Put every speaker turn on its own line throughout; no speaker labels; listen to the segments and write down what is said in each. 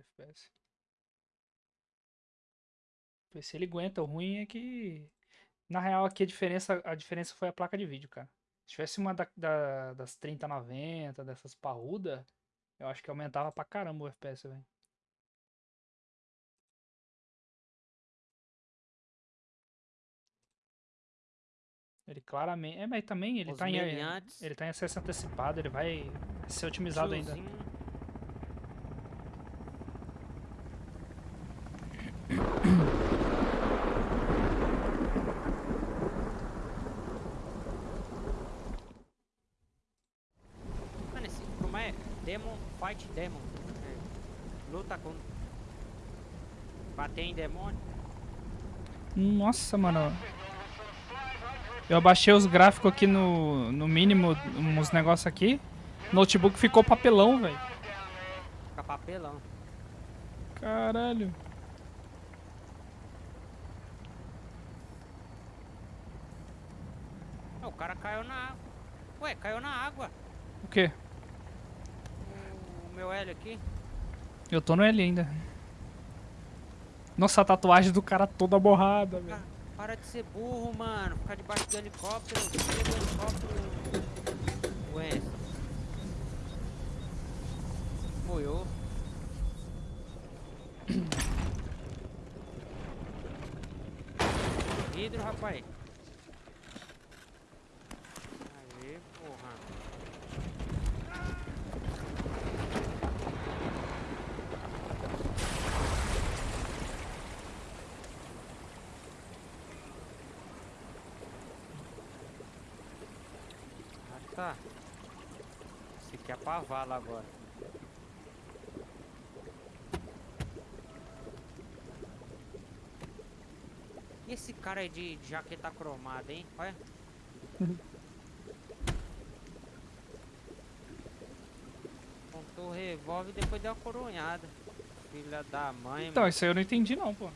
FPS. Ver se ele aguenta. O ruim é que. Na real, aqui a diferença, a diferença foi a placa de vídeo, cara. Se tivesse uma da, da, das 3090, dessas parruda, eu acho que aumentava pra caramba o FPS, velho. Ele claramente. É, mas também ele
Os
tá, em, ele tá em acesso antecipado, ele vai ser otimizado ainda.
Tiozinho. Mano, esse, como é? Demon, fight demon. É, luta com... Bater em demônio.
Nossa, mano. Eu abaixei os gráficos aqui no, no mínimo, uns negócios aqui. Notebook ficou papelão, velho.
Fica papelão.
Caralho.
O cara caiu na água. Ué, caiu na água.
O quê?
O meu L aqui.
Eu tô no L ainda. Nossa, a tatuagem do cara toda borrada, velho.
Para de ser burro, mano. Ficar debaixo do helicóptero. Do helicóptero. Ué. Moiou. Vidro, rapaz. Aê, porra. Ah, tá. Esse aqui é pra vala agora. E esse cara aí de de jaqueta cromada, hein? Olha. Contou o revólver e depois deu uma coronhada. Filha da mãe,
Então,
mano.
isso aí eu não entendi não, pô.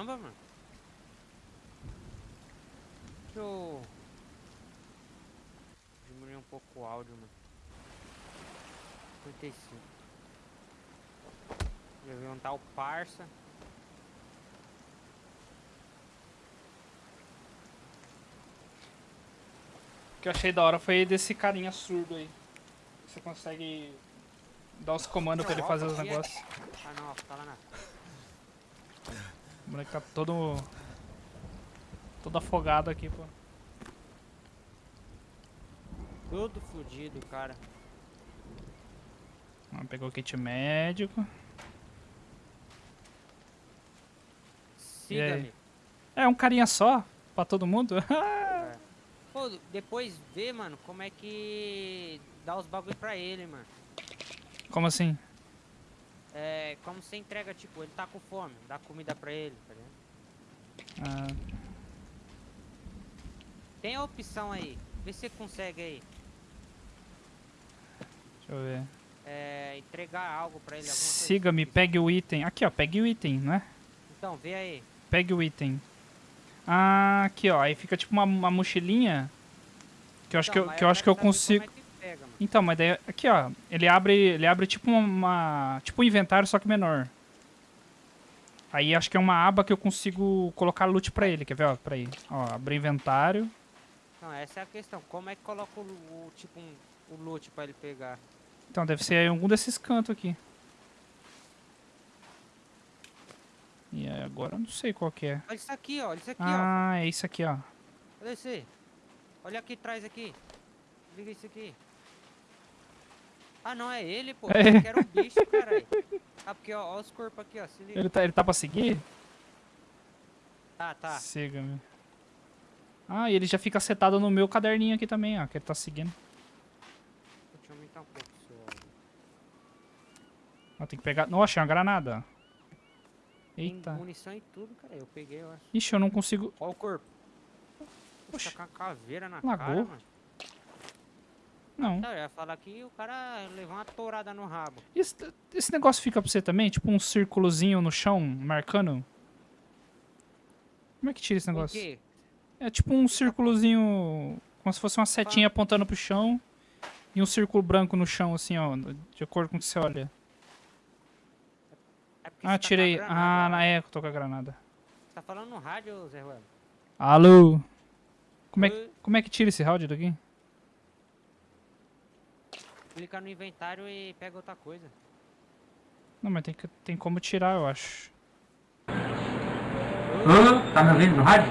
Caramba, mano. Deixa eu diminuir um pouco o áudio, mano. 55. Já vi onde tá o parça.
O que eu achei da hora foi desse carinha surdo aí. Você consegue dar os comandos pra ele fazer os negócios.
Ah não, ó, tá lá na.
O moleque tá todo. todo afogado aqui, pô.
Todo fudido, cara.
Ah, Pegou o kit médico.
Siga-me.
É, um carinha só pra todo mundo.
É. Pô, depois vê, mano, como é que dá os bagulho pra ele, mano.
Como assim?
É, como você entrega, tipo, ele tá com fome, dá comida pra ele, tá ligado?
Ah,
Tem a opção aí, vê se você consegue aí.
deixa eu ver.
É, entregar algo pra ele,
Siga-me,
assim.
pegue o item. Aqui, ó, pegue o item, não é?
Então, vê aí.
Pegue o item. Ah, aqui, ó. Aí fica tipo uma, uma mochilinha. Que eu acho que eu,
Então,
que eu, acho que eu consigo.
É que pega, mano.
Então, mas daí, aqui, ó. Ele abre, ele abre tipo uma, Tipo um inventário, só que menor. Aí acho que é uma aba que eu consigo colocar loot pra ele. Quer ver, ó? Pra aí. Ó, abrir inventário.
Não, essa é a questão. Como é que coloca o, o- tipo, um, o loot pra ele pegar?
Então, deve ser em algum desses cantos aqui. E aí, agora eu não sei qual que é.
Olha isso aqui, ó. Olha isso aqui, ó.
Ah, é isso aqui, ó.
Olha esse. Olha aqui atrás aqui. Liga isso aqui. Ah, não, é ele, pô.
É.
Eu quero um bicho, caralho. Ah, porque, ó, ó os corpos aqui, ó. Se liga.
Ele tá, ele tá pra seguir?
Tá, tá.
Siga-me. Ah, e ele já fica setado no meu caderninho aqui também, ó. Que ele tá seguindo.
Deixa eu aumentar um pouco o seu áudio.
Ó, tem que pegar... Nossa, é uma granada. Eita.
Tem munição e tudo, cara. Eu peguei, eu acho.
Ixi, eu não consigo...
Ó o corpo.
Oxi.
Tá com a caveira na
Lagou.
cara, mano.
Não.
Então, eu ia falar que o cara levou uma tourada no rabo.
Esse, esse negócio fica pra você também? Tipo um círculozinho no chão, marcando? Como é que tira esse
O
negócio?
quê?
É tipo um círculozinho, como se fosse uma setinha apontando pro chão. E um círculo branco no chão, assim, ó, de acordo com o que você olha.
É
Ah,
tá
tirei.
granada,
Ah,
ó.
na é, eu tô com a granada.
Você tá falando no rádio, Zé Ruelo?
Alô? Como é, que- como é que tira esse round daqui?
Clica no inventário e pega outra coisa.
Não, mas tem, que, tem como tirar, eu acho.
Ô, tá me ouvindo no rádio?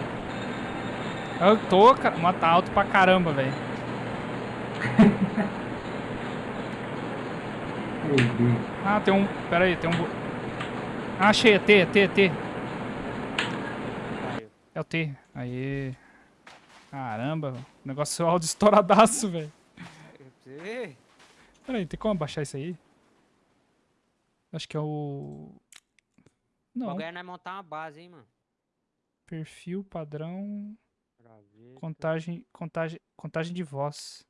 Eu tô, cara. Mas tá alto pra caramba, velho.
Meu Deus.
Ah, tem um. Pera aí, tem um. Ah, achei, é T, é T, é T. É o T. Aí. Caramba, o negócio é áudio estouradaço, velho.
Você vê?
Pera aí, tem como abaixar isso aí? Acho que é o.
O
Não,
bagulho é nós montar uma base, hein, mano.
perfil, padrão,
Graveta,
contagem, contagem, contagem de voz.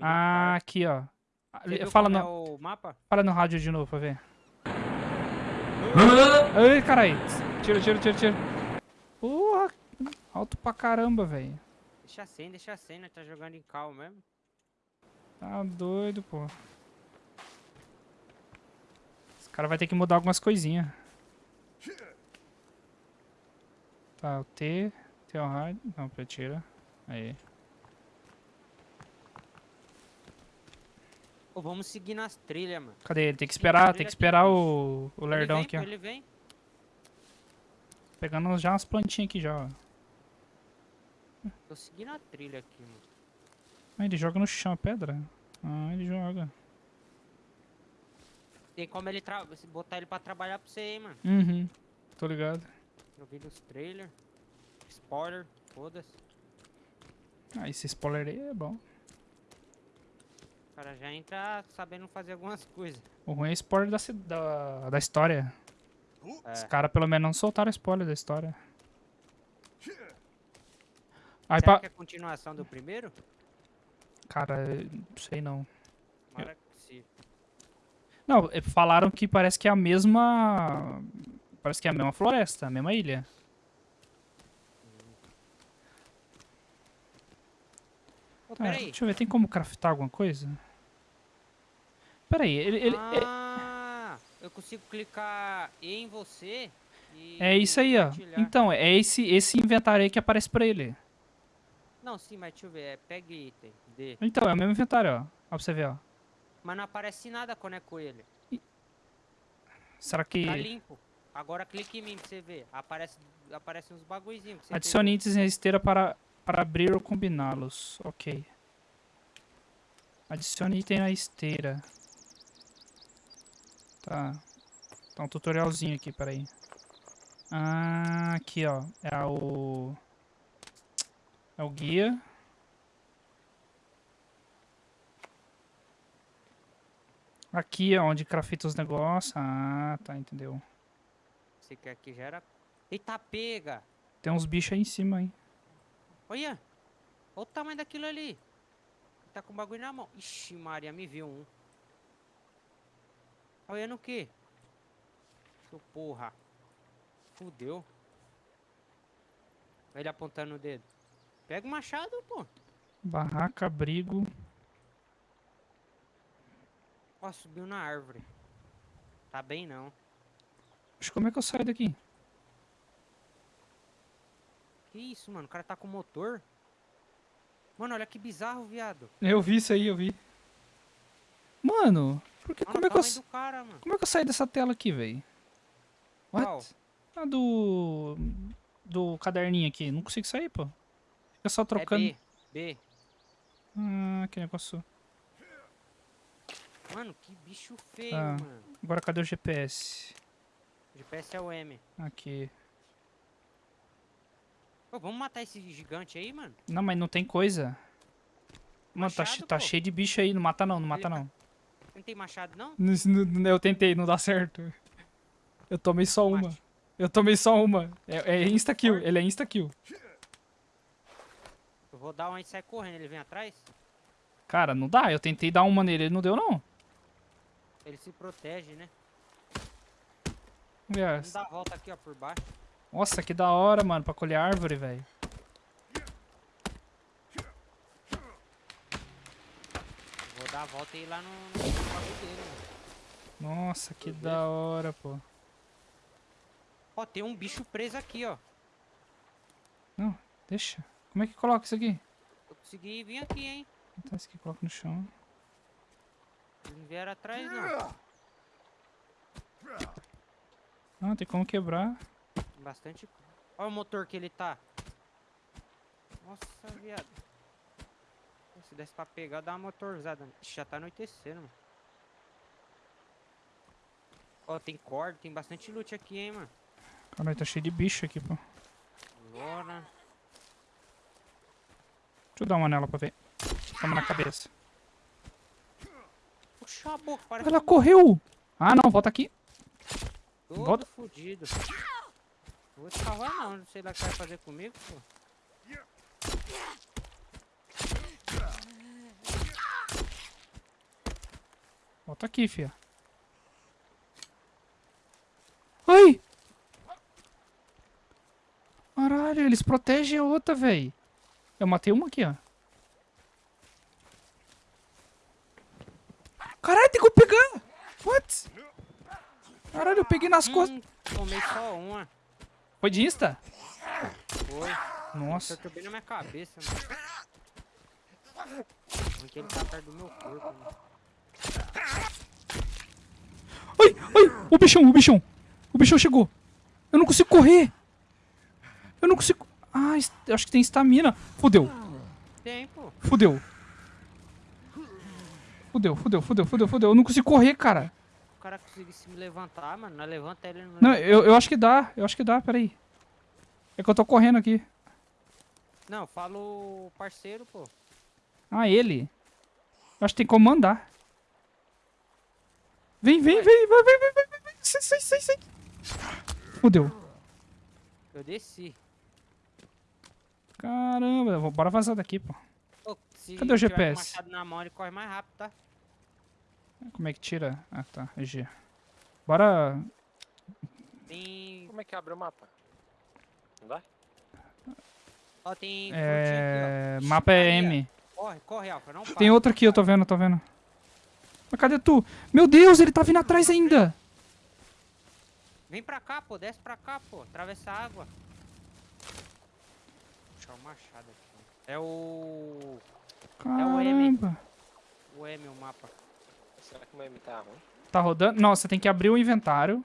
Ah, aqui, ó. Ah,
Você
Fala no,
é o mapa?
fala no rádio de novo pra ver. Ai, carai. Tira, tira, tira, tira. Porra, alto pra caramba, velho.
Deixa sem, deixa sem, nós tá jogando em cal mesmo.
Tá doido, pô. Esse cara vai ter que mudar algumas coisinhas. Tá, o T, T é o rádio. Não, pera, tira. Aí.
Ô, vamos seguir nas trilhas, mano.
Cadê ele? Tem que esperar, tem que esperar o, o lerdão
ele
aqui,
vem,
ó.
Ele vem.
Pegando já umas plantinhas aqui já, ó.
Tô seguindo a trilha aqui, mano.
Ah, ele joga no chão a pedra? Ah, ele joga.
Tem como ele botar ele pra trabalhar pra você, hein, mano.
Uhum, tô ligado.
Eu vi nos trailers. Spoiler, foda-se.
Ah, esse spoiler aí é bom.
O cara já entra sabendo fazer algumas coisas.
O ruim é spoiler da, da, da história. Os
É.
caras pelo menos não soltaram spoiler da história. Aí
Será
pra...
que é a continuação do primeiro?
Cara, não sei não.
Tomara que sim.
Não, eh, falaram que parece que é a mesma... Parece que é a mesma floresta, a mesma ilha.
Ô,
Ah, deixa eu ver, tem como craftar alguma coisa? Pera aí, ele... ele- é-
Ah, eu consigo clicar em você e
é isso aí, ó. Então, é esse, esse inventário aí que aparece pra ele.
Não, sim, mas deixa eu ver. É pegue item. D.
Então, é o mesmo inventário, ó. Ó pra você ver, ó.
Mas não aparece nada quando é com ele.
Será que...
Tá limpo. Agora clique em mim pra você ver. Aparece, aparece uns bagulhozinhos
Adicione itens em esteira para, para abrir ou combiná-los. Ok. Adicione item na esteira. Tá. Tá um tutorialzinho aqui, peraí. Ah, aqui ó. É o... É o guia. Aqui é onde crafta os negócios. Ah, tá, entendeu.
Você quer que já era... Eita, pega!
Tem uns bichos aí em cima, hein.
Olha! Olha o tamanho daquilo ali. Tá com o bagulho na mão. Ixi, Maria, me viu um. Tá olhando o quê? Seu porra. Fudeu. Ele apontando o dedo. Pega o machado, pô.
Barraca, abrigo.
Ó, subiu na árvore. Tá bem não.
Acho como é que eu saio daqui?
Que isso, mano? O cara tá com motor. Mano, olha que bizarro, viado.
Eu vi isso aí, eu vi. Mano, por que,
Olha
como, é que eu,
cara, mano.
como é que eu saí dessa tela aqui, velho? What?
Qual?
Ah, do... Do caderninho aqui. Não consigo sair, pô. Fica só trocando.
É B. B.
Ah, que negócio.
Mano, que bicho feio,
Ah.
mano.
Agora cadê o GPS?
O GPS é o M.
Aqui.
Ô, vamos matar esse gigante aí, mano?
Não, mas não tem coisa. Mano, tá,
Machado,
tá
pô.
cheio de bicho aí. Não mata não, não mata
tá-
não.
Não tem machado, não?
Eu tentei, não dá certo. Eu tomei só uma. Eu tomei só uma. É, é insta-kill, ele é insta-kill.
Vou dar onde sai correndo, ele vem atrás?
Cara, não dá. Eu tentei dar uma nele, ele não deu, não.
Ele se protege, né?
Ver.
Vamos dar a volta aqui, ó, por baixo.
Nossa, que da hora, mano, pra colher árvore, velho.
Vou dar a volta e ir lá no, no.
Nossa, que da hora, pô.
Ó, tem um bicho preso aqui, ó.
Não, deixa. Como é que coloca isso aqui?
Eu consegui vir aqui, hein?
Tá, isso aqui coloca no chão.
Eles não vieram atrás, não.
Ah, tem como quebrar.
Bastante. Olha o motor que ele tá. Nossa, viado. Se desse pra pegar, dá uma motorzada. Ixi, Já tá anoitecendo, mano. Ó, tem corda, tem bastante loot aqui, hein, mano.
Caralho, tá cheio de bicho aqui, pô.
Bora.
Deixa eu dar uma nela pra ver. Toma na cabeça.
Puxa a boca, para
Ela correu! Ah, não, volta aqui.
todo
volta.
fudido. Não vou te salvar não, não sei lá o que vai fazer comigo, pô.
Volta aqui, fia. Ai! Caralho, eles protegem a outra, véi. Eu matei uma aqui, ó. Caralho, tem como pegar! What? Caralho, eu peguei nas costas.
Hum, tomei só uma.
Foi de insta?
Foi.
Nossa.
Acertou bem na minha cabeça, mano. Porque ele tá perto do meu corpo, mano.
Ai, ai, o bichão, o bichão. O bichão chegou. Eu não consigo correr. Eu não consigo... Ah, acho que tem estamina. Fudeu,
Tem, pô.
fudeu. Fudeu, fudeu, fudeu, fudeu, fudeu. Eu não consigo correr, cara.
O cara conseguisse me levantar, mano. Não levanta ele, não
Não, eu, eu acho que dá, eu acho que dá, peraí. É que eu tô correndo aqui.
Não, fala o parceiro, pô.
Ah, ele. Eu acho que tem como mandar. Vem, vem, vem, vai, vai, vai, vai, vai, vai. Sai, sai, sai, sai. Fudeu.
Eu desci.
Caramba, vou- bora vazar daqui, pô.
Ô, se
Cadê o GPS?
mão, ele corre mais rápido, tá?
Como é que tira? Ah, tá, é G. Bora...
Tem.
Como é que abre o mapa? Não dá?
Ó, tem.
É...
aqui, ó.
Mapa é. M.
Corre, corre, Alfa. Não para.
Tem outro aqui, eu tô vendo, eu tô vendo. Mas cadê tu? Meu Deus, ele tá vindo atrás ainda.
Vem pra cá, pô. Desce pra cá, pô. Atravessa a água. Machado aqui. É o. o M.
Caramba.
O M, o mapa.
Será que o meme tá ruim?
Tá rodando? Não, você tem que abrir o inventário.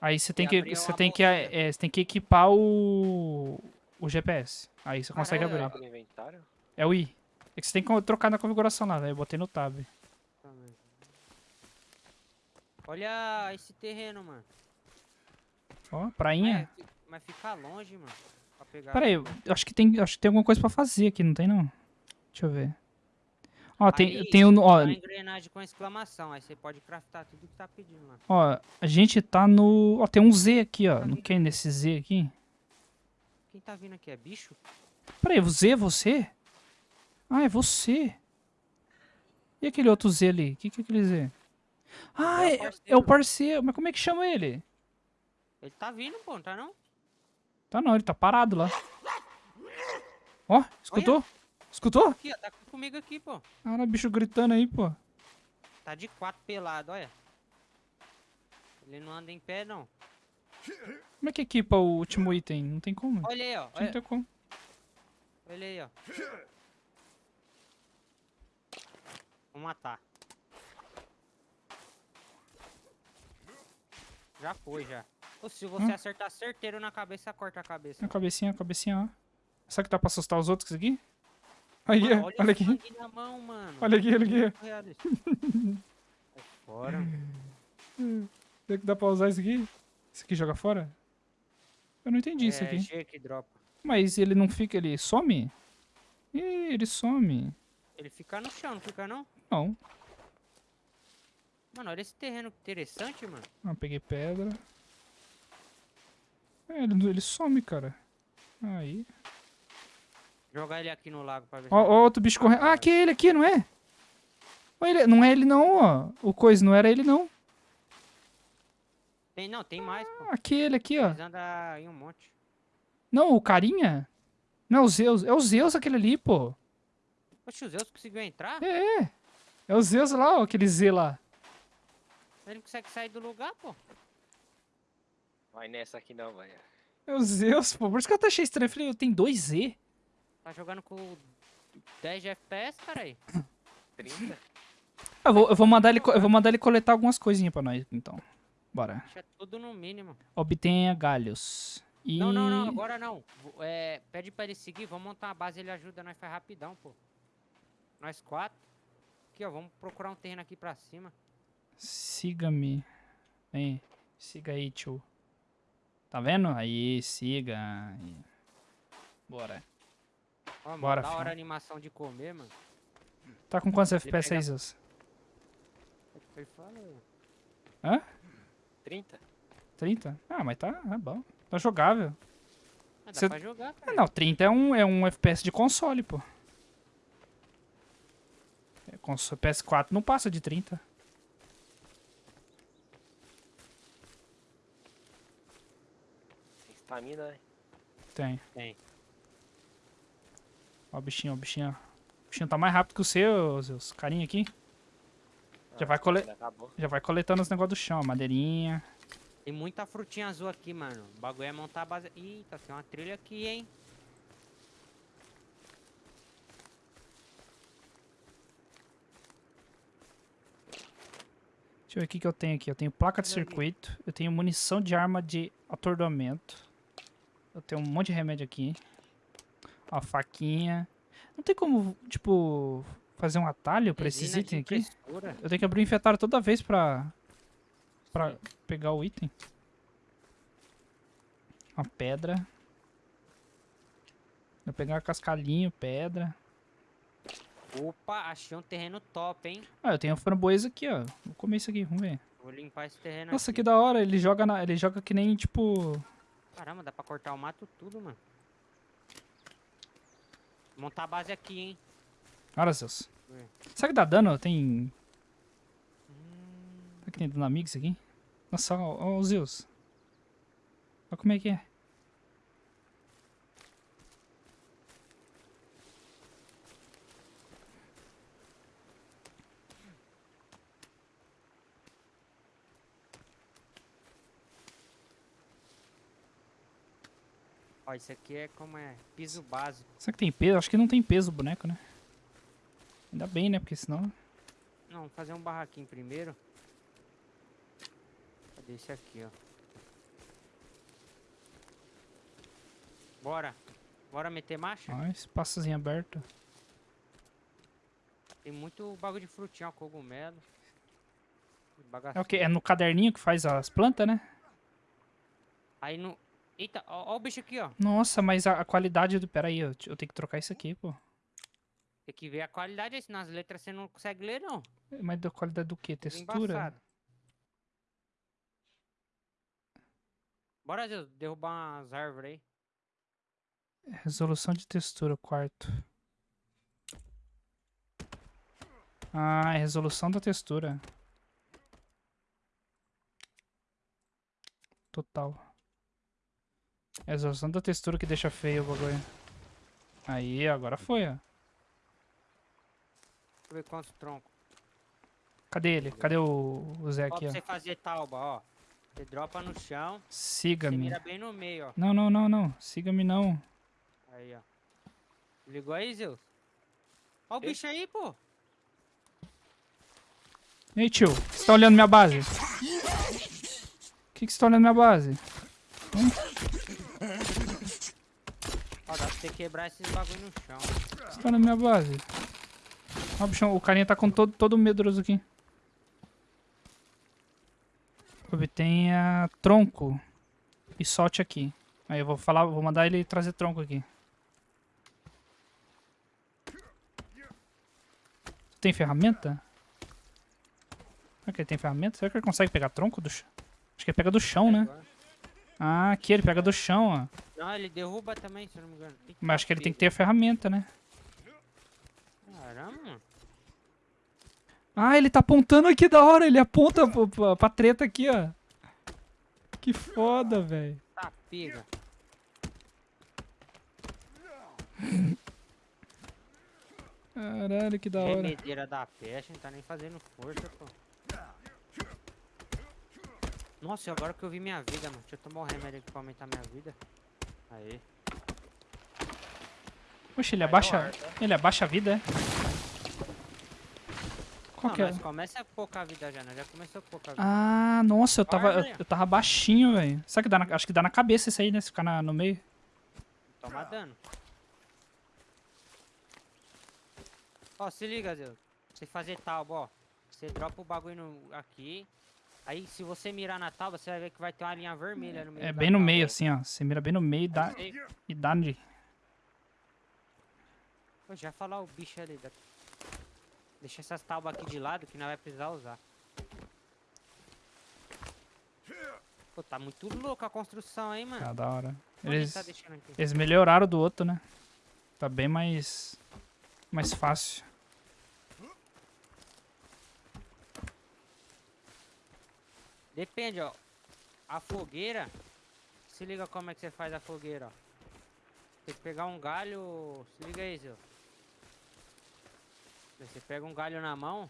Aí você tem
E
que, você tem que, é, você tem que equipar o, o GPS. Aí você consegue abrir.
Abre o inventário?
É o I. É que você tem que trocar na configuração lá, velho. Eu botei no tab.
Olha esse terreno, mano.
Ó, prainha.
É, mas fica longe, mano.
Pera aí, eu acho que tem, acho que tem alguma coisa pra fazer aqui, não tem não? Deixa eu ver. Ó, tem,
Ali,
tem um, ó,
Uma engrenagem com exclamação. Aí você pode craftar tudo que tá pedindo, mano.
ó, a gente tá no, ó, tem um Z aqui, ó. Não quer nesse Z aqui?
Quem tá vindo aqui é bicho?
Pera aí, o Z é você? Ah, é você. E aquele outro Z ali? O que, que é aquele Z? Ah,
É o
é, é o parceiro. Mas como é que chama ele?
Ele tá vindo, pô, não tá não?
Tá não, ele tá parado lá. Ó, escutou? Escutou?
Aqui, ó, tá comigo aqui, pô.
Cara, bicho gritando aí, pô.
Tá de quatro pelado, olha. Ele não anda em pé, não.
Como é que equipa o último item? Não tem como.
Olha aí, ó.
Não
Olha,
tem como.
olha aí, ó. Vou matar. Já foi, já. Ou se você
Hum.
acertar certeiro na cabeça, corta a cabeça.
A cabecinha, a cabecinha, ó. Será que dá pra assustar os outros aqui? Aí,
Mano,
olha,
olha
aqui.
mão.
Olha aqui, olha aqui.
Fora.
Será que dá pra usar isso aqui? Isso aqui joga fora? Eu não entendi isso
é,
aqui.
Que dropa.
Mas ele não fica, ele some? Ih, ele some.
Ele fica no chão, não fica não?
Não.
Mano, olha esse terreno interessante, mano.
Ah, peguei pedra. É, ele, ele some, cara. Aí.
Jogar ele aqui no lago pra ver
Ó, ó, outro bicho correndo. Ah, aqui é ele aqui, não é? Ó, ele- não é ele não, ó. O coisa não era ele não.
Tem, não, tem mais, pô.
Ah, Aqui é ele aqui, ó.
Eles andam em um monte.
Não, o carinha? Não é o Zeus. É o Zeus aquele ali, pô.
Oxe, o Zeus conseguiu entrar?
É, é. É o Zeus lá, ó, aquele Z lá.
Ele não consegue sair do lugar, pô.
Vai nessa aqui não, velho.
É o Zeus, pô. Por isso que eu até achei estranho. Eu falei, eu tenho dois Z.
Tá jogando com 10 de FPS, caralho.
30?
Eu vou, eu vou mandar ele, eu vou mandar ele coletar algumas coisinhas pra nós, então. Bora.
Deixa tudo no mínimo.
Obtenha galhos. E...
Não, não, não, agora não. É, pede pra ele seguir, vamos montar uma base, ele ajuda, nós faz rapidão, pô. Nós quatro. Aqui, ó, vamos procurar um terreno aqui pra cima.
Siga-me. Vem, siga aí, tio. Tá vendo? Aí, siga. Aí. Bora.
Ó, mano,
Bora,
da hora
filho.
a animação de comer, mano.
Tá com quantos FPS aí, Zeus?
Ele falou.
Hã?
30?
30? Ah, mas tá, é bom. Tá jogável.
Ah, dá
Cê-
pra jogar,
Ah,
cara.
não, 30 é um, é um FPS de console, pô. É, cons- PS4 não passa de 30.
Tem estamina, né?
Tem.
Tem.
Ó o bichinho, ó o bichinho. O bichinho tá mais rápido que o seu, Zeus. Carinha aqui. Já
Ah,
vai
a
cole-. Já vai coletando os negócios do chão, madeirinha.
Tem muita frutinha azul aqui, mano. O bagulho é montar a base. Eita, tem uma trilha aqui, hein?
Deixa eu ver o que, que eu tenho aqui. Eu tenho placa de circuito. Eu tenho munição de arma de atordoamento. Eu tenho um monte de remédio aqui. Ó, faquinha. Não tem como, tipo, fazer um atalho pra esses itens aqui? Eu tenho que abrir o inventário toda vez pra, pra
Sim.
pegar o item. Uma pedra. Vou pegar cascalhinho, pedra.
Opa, achei um terreno top, hein?
Ah, eu tenho framboesa aqui, ó. Vou comer isso aqui, vamos ver.
Vou limpar esse terreno
Nossa,
aqui.
que da hora. Ele joga, na, ele joga que nem, tipo...
Caramba, dá pra cortar o mato tudo, mano. Montar a base aqui, hein?
Olha, Zeus.
É.
Será que dá dano? Tem...
Hum,
Será que tem dano amigo isso aqui? Nossa, ó, ó, o Zeus. Olha como é que é.
Ó, isso aqui é como é piso básico.
Será que tem peso? Acho que não tem peso o boneco, né? Ainda bem, né? Porque senão...
Não, fazer um barraquinho primeiro. Cadê esse aqui, ó? Bora. Bora meter marcha?
Ó, espaçozinho aberto.
Tem muito bagulho de frutinha, ó, cogumelo.
É o que? É no caderninho que faz as plantas, né?
Aí no... Eita, ó, ó o bicho aqui, ó.
Nossa, mas a, a qualidade do... Pera aí, eu, eu tenho que trocar isso aqui, pô.
Tem que ver a qualidade, senão as letras você não consegue ler, não.
Mas da qualidade do?
Tudo
Textura?
embaçado. Bora, Deus, derrubar umas árvores aí.
Resolução de textura, quarto. Ah, é resolução da textura. Total. É a resolução da textura que deixa feio o bagulho. Aí, agora foi, ó.
Deixa eu ver quantos troncos.
Cadê ele? Cadê o, o Zé
Ó,
aqui,
pra
ó?
você fazer talba, ó. Você dropa no chão, você
Siga-me.
mira bem no meio, ó.
Não, não, não, não. Siga-me não.
Aí, ó. Ligou aí, Zeus? Ó o
Ei.
bicho aí, pô.
Ei, tio. Você tá olhando minha base? O que, que você tá olhando minha base?
Ó, pra você quebrar esses bagulho no chão.
Você tá olhando minha base? Ó, bichão, o carinha tá com todo, todo medroso aqui. Obtenha tronco e solte aqui. Aí eu vou falar, vou mandar ele trazer tronco aqui. Tem ferramenta? Será que ele tem ferramenta? Será que ele consegue pegar tronco do chão? Acho que ele pega do chão, né?
Agora.
Ah, aqui, ele pega do chão, ó.
Não, ele derruba também, se eu não me engano.
Mas acho que ele tem que ter a ferramenta, né?
Caramba.
Ah, ele tá apontando aqui da hora. Ele aponta pra, pra, pra treta aqui, ó. Que foda, velho.
Tá, pega.
Caralho, que da hora.
Remedeira da peste, não tá nem fazendo força, pô. Nossa, e agora que eu vi minha vida, mano. Deixa eu tomar um remédio aqui pra aumentar minha vida. Aí.
Poxa, ele
Vai
abaixa.
ar, tá?
Ele abaixa a vida, é? Qual
Não,
que é?
mas começa a poucar vida já, né? Já começou a poucar vida.
Ah, nossa, eu tava, eu, eu tava baixinho, velho. Sabe que dá na, acho que dá na cabeça isso aí, né? Se ficar na- no meio.
Toma dano. Ó, se liga, Zé. Você fazer tal, ó. Você dropa o bagulho no- aqui. Aí, se você mirar na tábua, você vai ver que vai ter uma linha vermelha no meio
É bem no
tábua.
meio, assim, ó. Você mira bem no meio e dá, e dá de...
Pô, já falar o bicho ali. Da... Deixa essas tábuas aqui de lado que não vai precisar usar. Pô, tá muito louco a construção aí, mano.
Ah, da hora. Eles,
tá
eles melhoraram do outro, né? Tá bem mais... Mais fácil.
Depende, ó. A fogueira. Se liga como é que você faz a fogueira, ó. Tem que pegar um galho. Se liga aí, Zé. Você pega um galho na mão,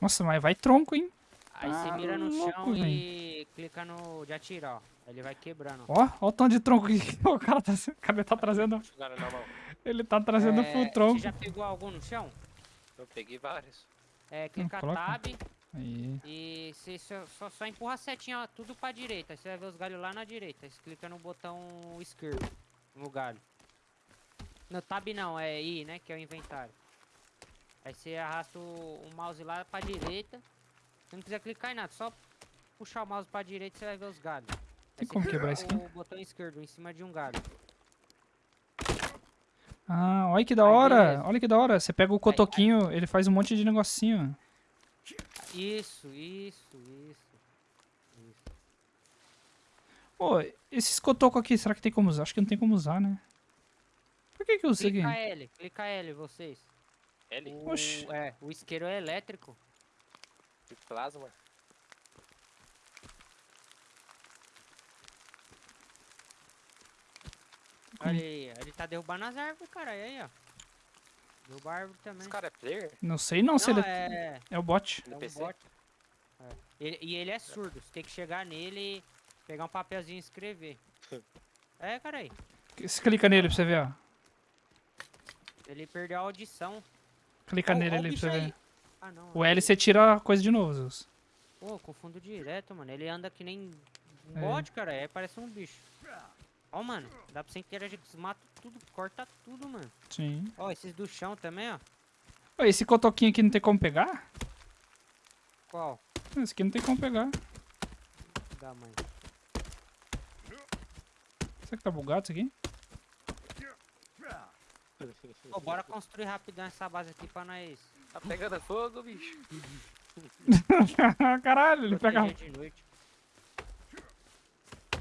Nossa, mas vai tronco, hein?
aí você
Ah,
mira no
louco,
chão e clica no de atirar, ó. Aí Ele vai quebrando. ó.
Ó, o tanto de tronco que o cara tá... O cara tá trazendo... Ele tá trazendo
É,
full tronco.
Você já pegou algum no chão?
Eu peguei vários.
É, clica
coloca.
tab
Aí.
e você só, só, só empurra a setinha ó, tudo pra direita. Aí Você vai ver os galhos lá na direita. Você clica no botão esquerdo no galho. No tab não, é I, né? Que é o inventário. Aí você arrasta o, o mouse lá pra direita. Se não quiser clicar em nada, só puxar o mouse pra direita você vai ver os galhos.
Tem como quebrar isso aqui?
O botão esquerdo em cima de um galho.
Ah, olha que da hora. Olha que da hora. Você pega o cotoquinho, ele faz um monte de negocinho.
Isso, isso, isso. Isso.
Pô, esses cotocos aqui, será que tem como usar? Acho que não tem como usar, né? Por que que eu isso
Clica? L, clica L vocês.
L
O,
Oxi.
é, o isqueiro é elétrico.
de plasma.
Olha aí, ele tá derrubando as árvores, cara. E aí, ó. Derruba a árvore também.
Esse cara é player?
Não sei não, se
Não,
ele...
é,
É o bot.
é um
NPC?
bot. É. Ele- e ele é surdo. Você tem que chegar nele, pegar um papelzinho e escrever. é, cara aí.
Você clica nele pra você ver, ó.
Ele perdeu a audição.
Clica
Ó,
nele
o
ali pra você ver.
Ah, não.
O
é
L você tira a coisa de novo, Zeus.
Pô, confundo direto, mano. Ele anda que nem um
É.
bot, cara. É, parece um bicho. Ó, mano. Dá pra você interagir com os matos tudo, corta tudo, mano.
Sim.
Ó, esses do chão também, ó.
Ô, esse cotoquinho aqui não tem como pegar?
Qual?
Esse aqui não tem como pegar.
Da mãe.
Será que tá bugado isso aqui?
Ô, bora construir rapidão essa base aqui pra nós
Tá pegando fogo, bicho.
Caralho, ele pega...
de noite.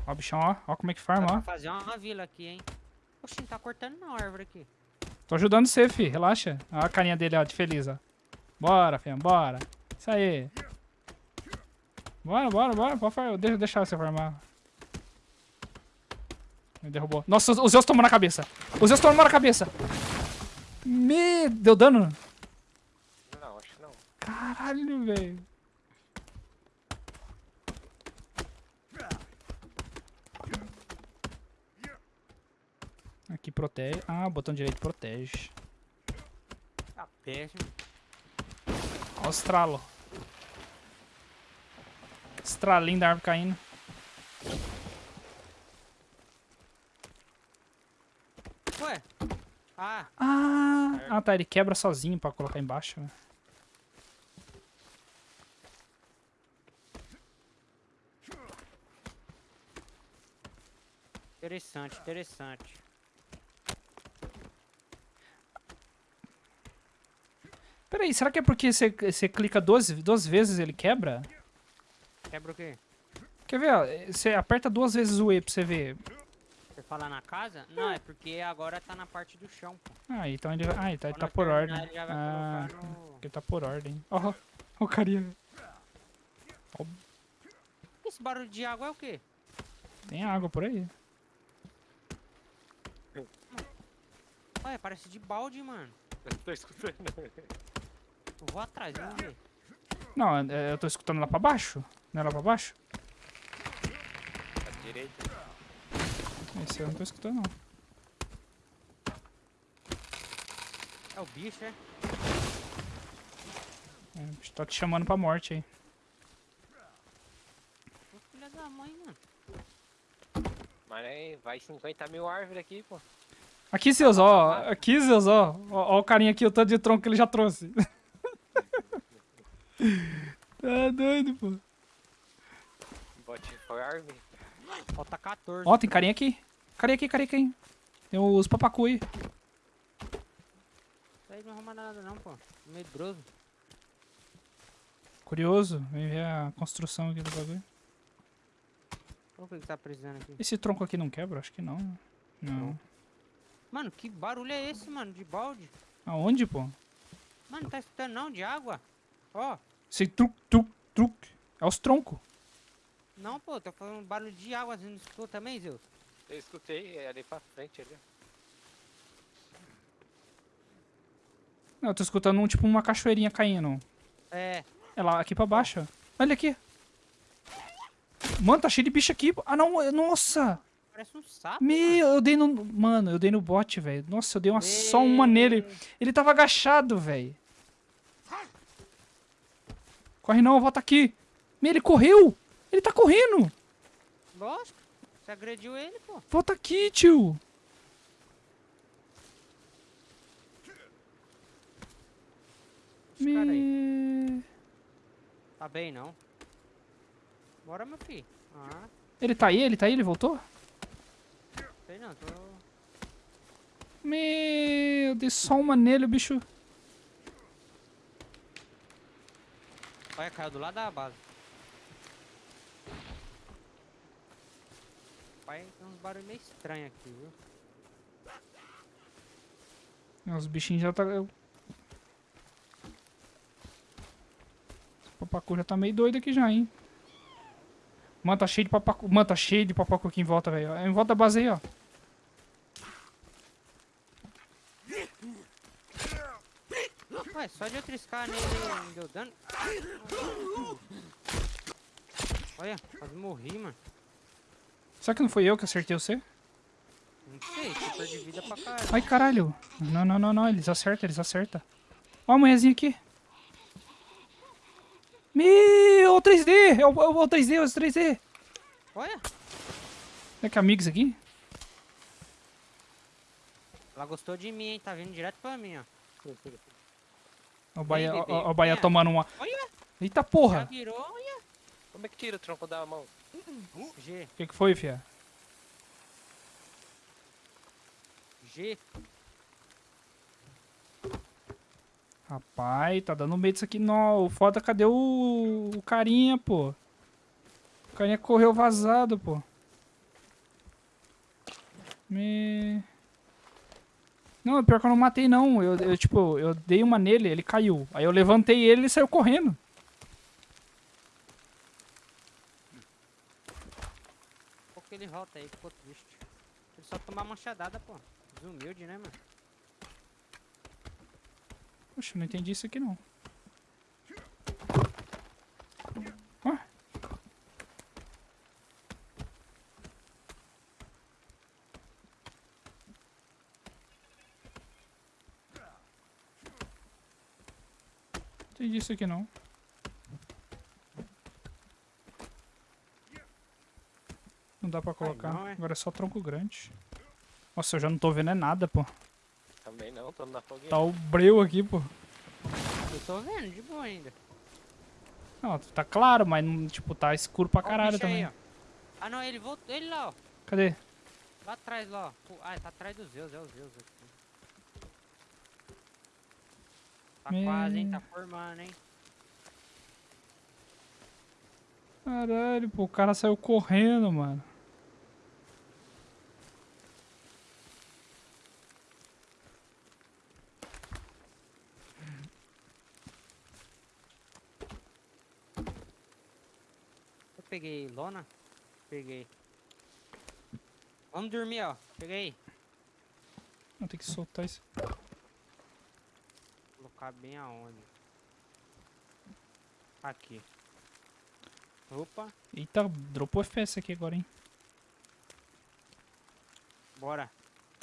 Ó o bichão, ó. Ó como é que farma, ó.
fazer uma vila aqui, hein. Oxi, não tá cortando não a árvore aqui.
Tô ajudando você, fi. Relaxa. Olha a carinha dele, ó, de feliz, ó. Bora, filho, bora. Isso aí. Bora, bora, bora. Pode far- Deixa, deixar você farmar. Me derrubou. Nossa, o Zeus tomou na cabeça. O Zeus tomou na cabeça. Me... Deu dano?
Não, acho que não.
Caralho, velho. Aqui protege. Ah, o botão direito protege.
Tá péssimo.
Olha o estralo. Estralinho da árvore caindo.
Ué? Ah,
Ah, ah, tá. Ele quebra sozinho pra colocar embaixo. né?
interessante, interessante.
Peraí, será que é porque você, você clica duas, duas vezes e ele quebra?
Quebra o quê?
Quer ver, ó? Você aperta duas vezes o E pra você ver.
Você fala na casa? Não, é porque agora tá na parte do chão, pô.
Ah, então ele, ah, então ele tá
nós
por
terminar,
ordem.
Ele já vai
Ah,
no...
porque tá por ordem. Ó, ó o carinha.
Esse barulho de água é o quê?
Tem água por aí.
Olha, parece de balde, mano.
Eu tô escutando.
Eu vou atrás, vamos ver.
Não, é, eu tô escutando lá pra baixo. Não é lá pra baixo?
À direita.
Esse eu não tô escutando, não.
É o bicho, é?
É, o bicho tá te chamando pra morte aí.
Ô, filha da mãe, mano.
Mas aí vai 50 mil árvores aqui, pô.
Aqui, seus, ó. Aqui, seus, ó. Ó, ó o carinha aqui, o tanto de tronco que ele já trouxe. tá doido, pô.
Bote for árvore.
Falta 14.
Ó, tem carinha aqui. Carinha aqui, carinha aqui. Tem os papacu aí.
Isso aí não arruma nada não, pô. Medroso.
Curioso. Vem ver a construção aqui do bagulho.
O que que tá precisando aqui.
Esse tronco aqui não quebra? Acho que não. Não.
Mano, que barulho é esse, mano? De balde?
Aonde, pô?
Mano, não tá escutando não? De água? Ó.
Esse truc, truc, truc. É os troncos.
Não, pô. Tô falando barulho de água. Você não escutou também, Zeus?
Eu escutei é ali pra frente ali. ó.
Não, eu tô escutando um, tipo uma cachoeirinha caindo.
É.
É lá aqui pra baixo. ó. Olha aqui. Mano, tá cheio de bicho aqui. Ah, não. Nossa.
Parece um sapo.
Meu, eu dei no... Mano, eu dei no bot, velho. Nossa, eu dei uma, só uma nele. Ele tava agachado, velho. Corre não, volta aqui. Meu, ele correu. Ele tá correndo.
Lógico. Você agrediu ele, pô.
Volta aqui, tio. Me...
Tá bem, não. Bora, meu filho. Ah,
Ele tá aí? Ele tá aí? Ele voltou?
sei não. Tô...
Meu, dei só uma nele, o bicho.
Olha, caiu do lado da base. Pai, tem uns barulhos meio estranhos aqui, viu?
Os bichinhos já tá. Esse papacu já tá meio doido aqui já, hein? Mano, tá cheio de papacu. Mano, tá cheio de papacu aqui em volta, velho. Em volta da base aí, ó.
Ué, só de eu triscar nele não deu dano. Olha, quase morri, mano.
Será que não foi eu que acertei você?
Não sei, super de vida pra caralho.
Ai, caralho. Não, não, não, não. Eles acertam, eles acertam. Ó a manhãzinha aqui. Meu, o 3D. É o, é o 3D, é o 3D.
Olha,
Será que é amigos aqui?
ela gostou de mim, hein? Tá vindo direto pra mim, ó.
O Bahia, ó o Bahia
É.
tomando uma.
Olha,
Eita
já
porra.
virou, olha.
Como é que tira o tronco da mão?
G,
O que, que foi, fia?
G.
Rapaz, tá dando medo isso aqui. Não, o foda, cadê o, o carinha, pô? O carinha correu vazado, pô. Me... Não, pior que eu não matei, não. Eu, eu, tipo, eu dei uma nele, ele caiu. Aí eu levantei ele e ele saiu correndo.
Pô, que ele volta aí, ficou triste. Ele só tomar manchadada, pô. Desumilde, né, mano?
Poxa, não entendi isso aqui, não. Ué? Entendi isso aqui, não. Não dá pra colocar.
não, é?
Agora é só tronco grande. Nossa, eu já não tô vendo é nada, pô.
Também não, tô na fogueira.
Tá o breu aqui, pô.
Eu tô vendo, de boa ainda.
Não, tá claro, mas não, tipo, tá escuro pra
o
caralho
aí,
também.
ó. Ah, não, ele voltou. Ele lá, ó.
Cadê?
Lá atrás, lá, ó. Ah, tá atrás dos Zeus, é os Zeus aqui. Tá
Me-
quase, hein? Tá formando, hein?
Caralho, pô, o cara saiu correndo, mano.
Eu peguei lona? Peguei. Vamos dormir, ó. Peguei.
Vou ter que soltar isso.
Colocar bem aonde? Aqui. Opa,
Eita, dropou FPS aqui agora, hein?
bora.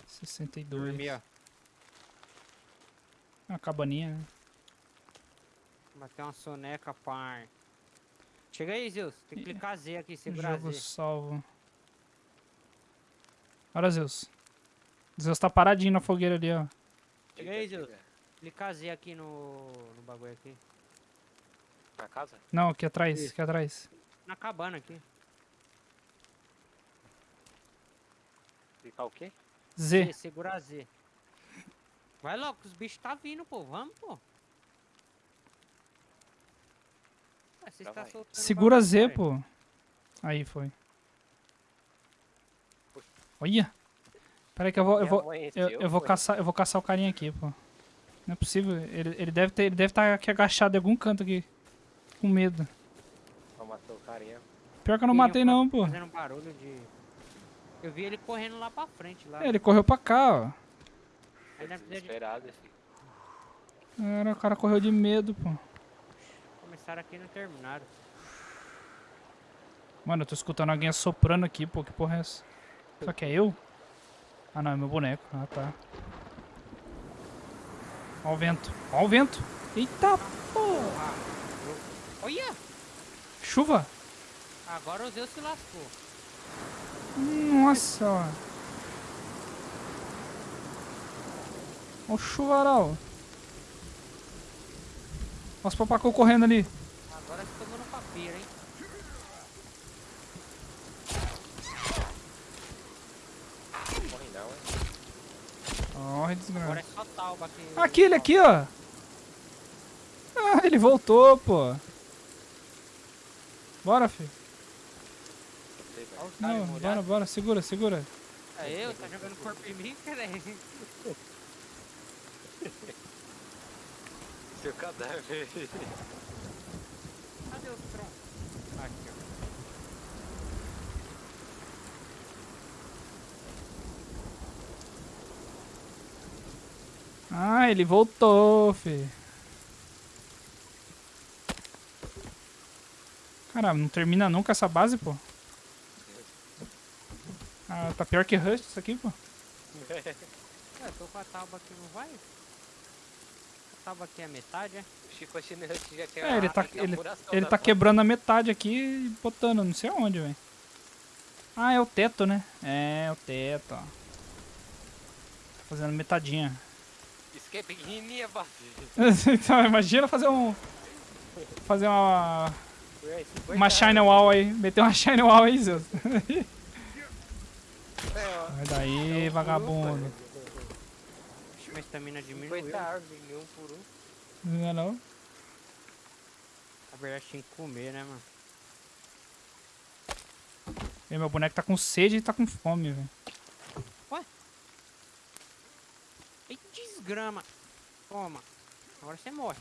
62.
Dormir, ó.
Uma cabaninha. né?
Bater uma soneca, par. Chega aí, Zeus. Tem que
Ih,
clicar Z aqui, segurar
Jogo
Z.
salvo. Olha, Zeus. Zeus tá paradinho na fogueira ali, ó.
Chega aí, Zeus. Clicar Z aqui no, no bagulho aqui.
Na casa?
Não, aqui atrás,
Isso.
aqui atrás.
Na cabana aqui.
Ficar o quê?
Z.
Z, segura Z. Vai logo, os bichos tá vindo, pô. Vamos, pô. Ah, vocês tá
Segura Z, pô. Aí foi. Olha. Pera aí que eu vou, eu vou, eu, eu vou caçar, eu vou caçar o carinha aqui, pô. Não é possível. Ele, ele deve ter, ele deve estar aqui agachado em algum canto aqui, com medo.
Só matou o carinha.
Pior que eu não
Ih,
matei
fa-
não, pô.
Fazendo barulho de... Eu vi ele correndo lá pra frente, lá.
É, ele correu pra cá, ó.
Ter de
Desesperado, esse.
Cara, o cara correu de medo, pô.
começar aqui e não terminaram.
Mano, eu tô escutando alguém assoprando aqui, pô. Que porra é essa? Será que é eu? Ah, não, é meu boneco. Ah, tá. Ó o vento. Ó o vento. Eita, porra.
Olha!
Chuva.
Agora o Zeus se lascou.
Nossa, ó. Ó o chuvaral. Ó os papacô correndo ali.
Agora você tomou no papiro, hein?
Morre não,
Ó, desgraça.
Agora é só talba aqui.
Aqui, ele aqui, ó. Ah, ele voltou, pô. Bora, filho.
Não
bora, bora, segura, segura.
É eu? Tá jogando corpo em mim, cara?
Seu cadáver.
Cadê os troncos? Aqui, ó.
Ah, ele voltou, fi. Caramba, não termina nunca essa base, pô. Ah, tá pior que Rust isso aqui, pô.
É, eu tô com a tábua aqui, não vai? A tábua aqui é a metade, é?
O Chico Chinês já tinha
É, ele tá, ele, ele tá quebrando a metade aqui e botando, não sei aonde, velho. Ah, é o teto, né? É, o teto, ó. Tá fazendo metadinha.
Que é pequenininha, base.
então, imagina fazer um... Fazer uma...
Ué,
Uma
50
shine
anos.
wall aí. Meter uma shine wall aí, Zeus.
É.
Sai daí, vagabundo.
Ixi, minha estamina diminuiu.
50 árvores, um por um.
Não é não?
Na verdade tinha que comer, né, mano?
E meu boneco tá com sede e tá com fome, velho.
Ei, desgrama! Toma! Agora você morre.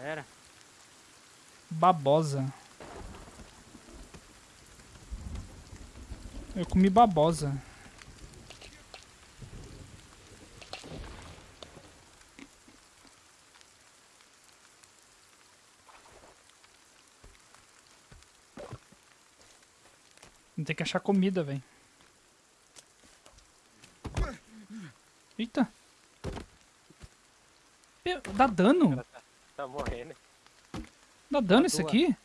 Era.
Babosa. Eu comi babosa. Tem que achar comida, velho. Eita. Meu, Dá dano?
Tá morrendo.
Dá dano isso
tua.
aqui?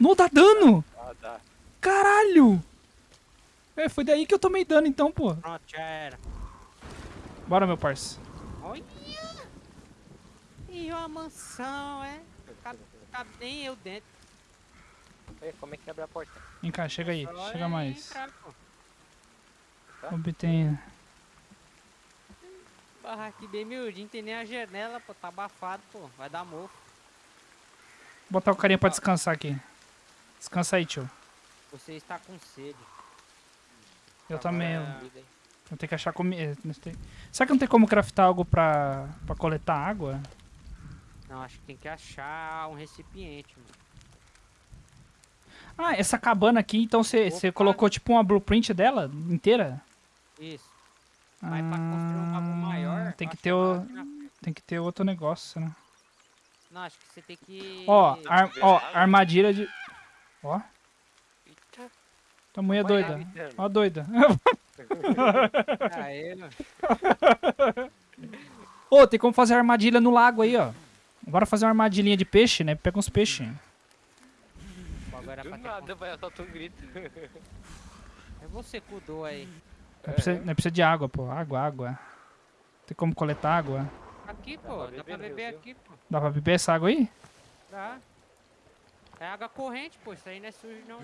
Não dá dano!
Ah, dá.
Caralho! É, foi daí que eu tomei dano então, pô.
Pronto, já era.
Bora, meu parça.
Olha! E uma mansão, é? Cabe, cabe nem eu dentro.
Ué, como é que abre a porta?
Vem cá, chega aí. Chega
é
mais.
Tá?
Obtenha.
Ah, aqui bem miudinho, tem nem a janela, pô. Tá abafado, pô. Vai dar mofo.
Vou botar o carinha pra descansar aqui. Descansa aí, tio.
Você está com sede.
Eu também. Eu,
Agora-
Comida, hein?
eu tenho que achar comida. Será que não tem como craftar algo pra, pra coletar água?
Não, acho que tem que achar um recipiente, mano.
Ah, essa cabana aqui, então você colocou tipo uma blueprint dela inteira?
Isso. Mas pra construir um bagulho maior.
Ah, Tem
eu
que ter
é
o, tem que ter outro negócio, né?
Não, acho que você tem que.
Ó, ar- ó, armadilha de. Ó,
Eita,
tua mulher é doida. Ó, doida.
Aê, mano.
Ô, tem como fazer armadilha no lago aí, ó. Bora fazer uma armadilhinha de peixe, né? Pega uns peixes.
Bagulho era
Do nada vai soltar um grito.
É você que aí.
Não precisa, não precisa de água, pô. Água, água. Tem como coletar água?
Aqui,
Dá
pô.
pra
Dá
beber
pra
no
beber aqui, pô.
Dá pra beber essa água aí?
Dá. É água corrente, pô. Isso aí não é sujo, não.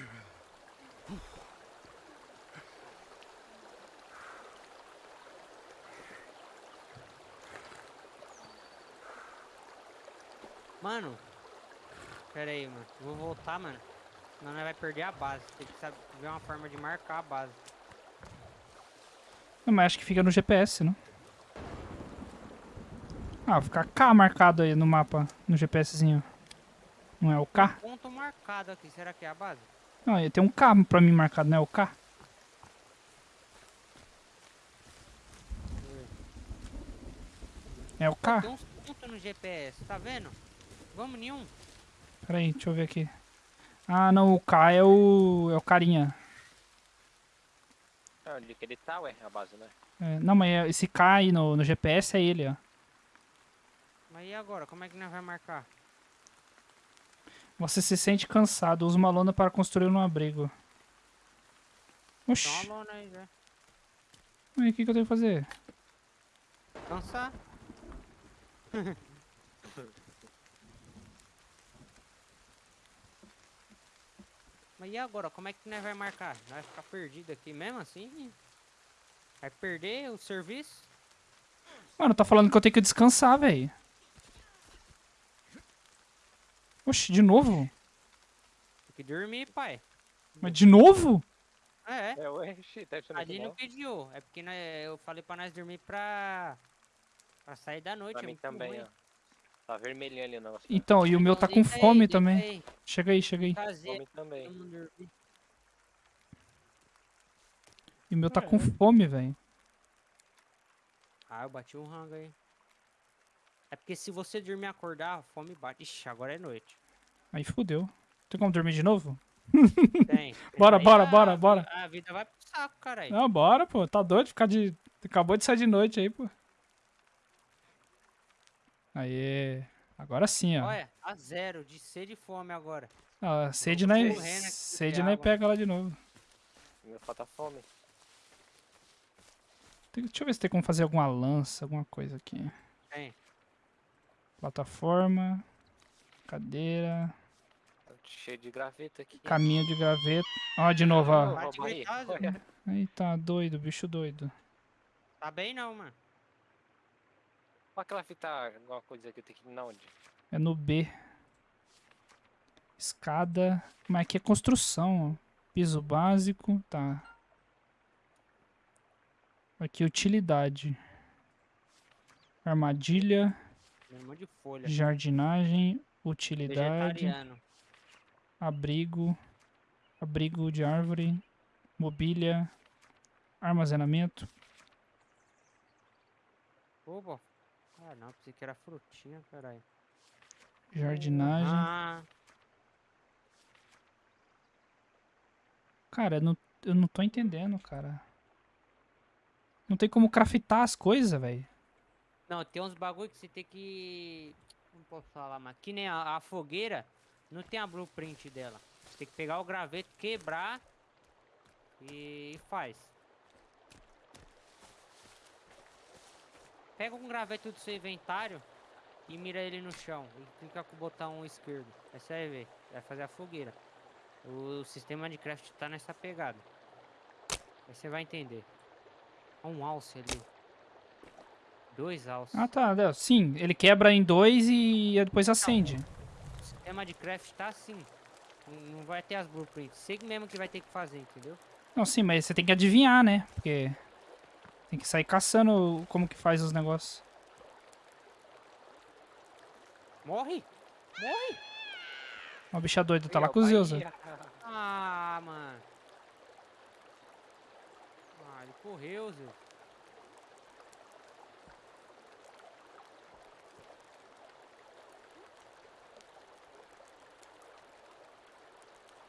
Mano. Pera aí, mano. Vou voltar, mano. Senão nós vai perder a base. Tem que saber ver uma forma de marcar a base.
Não, mas acho que fica no GPS, não? Ah, fica K marcado aí no mapa, no GPSzinho. Não é o K?
Ponto marcado aqui. Será que é a base?
Não, tem um K pra mim marcado, não é o K? É o K?
Tem uns pontos no GPS, tá vendo? Vamos nenhum.
Pera aí, deixa eu ver aqui. Ah, não, o K é o. é o carinha.
Ah, onde que ele tá, ué? A base, né?
É, não, mas é- esse K aí no, no GPS é ele, ó.
Mas e agora? Como é que nós vai marcar?
Você se sente cansado, usa uma lona para construir um abrigo.
Dá
Oxi,
uma lona aí já.
mas o que, que eu tenho que fazer?
Cansar? Mas e agora? Como é que nós vai marcar? Nós vai ficar perdido aqui mesmo assim? Vai perder o serviço?
Mano, tá falando que eu tenho que descansar, velho. Oxi, de novo?
Tem que dormir, pai.
Mas de novo?
É,
É, ué, tá achando
a
que
gente não
não?
pediu. É porque nós- eu falei pra nós dormir pra... Pra sair da noite.
Pra
é
mim também,
ruim.
ó. Tá vermelhinho ali o negócio.
Então, e o meu tá com fome também. Chega aí, chega aí.
Fome também.
E o meu tá com fome, velho.
Ah, eu bati um rango aí. É porque se você dormir e acordar, a fome bate. Ixi, agora é noite.
Aí fudeu. Tem como dormir de novo?
Tem.
Bora,
Aí
bora,
a
bora, bora.
A vida vai pro saco, caralho.
Não, bora, pô. Tá doido ficar de. Acabou de sair de noite aí, pô. Aê. Agora sim, ó.
Olha, a zero, de sede e fome agora.
Ah, sede
correndo aqui
Sede
água.
pega lá de novo.
Meu falta fome.
Tem- Deixa eu ver se tem como fazer alguma lança, alguma coisa aqui.
Tem.
Plataforma. Cadeira.
Tá Cheio de graveta aqui.
Caminho de graveta. Ó, de novo, ó.
Olha.
Eita, doido, bicho doido.
Tá bem não, mano.
Aquela fita, alguma coisa que eu tenho que ir na onde?
É no B. Escada. Mas aqui é construção, ó. Piso básico, tá. Aqui, utilidade. Armadilha,
um
jardinagem, utilidade, abrigo, abrigo de árvore, mobília, armazenamento.
Opa. Ah, não, pensei que era frutinha, caralho.
Jardinagem.
Ah,
Cara, eu não, eu não tô entendendo, cara. Não tem como craftar as coisas, velho.
não, tem uns bagulho que você tem que... Não posso falar, mas que nem a, a fogueira, não tem a blueprint dela. Você tem que pegar o graveto, quebrar e, e faz. Pega um graveto do seu inventário e mira ele no chão. E clica com o botão esquerdo. Aí você vai ver. Vai fazer a fogueira. O sistema de craft tá nessa pegada. Aí você vai entender. Um alce ali. Dois alços.
Ah, tá. Sim, ele quebra em dois e depois acende.
O sistema de craft tá assim. Não, não vai ter as blueprints. Sei mesmo que vai ter que fazer, entendeu?
Não, sim, mas você tem que adivinhar, né? Porque tem que sair caçando como que faz os negócios.
Morre! Morre!
O bicha doido tá lá
Meu,
com o
pai,
Zeusa.
Ah, mano. Ah, ele correu, Zé.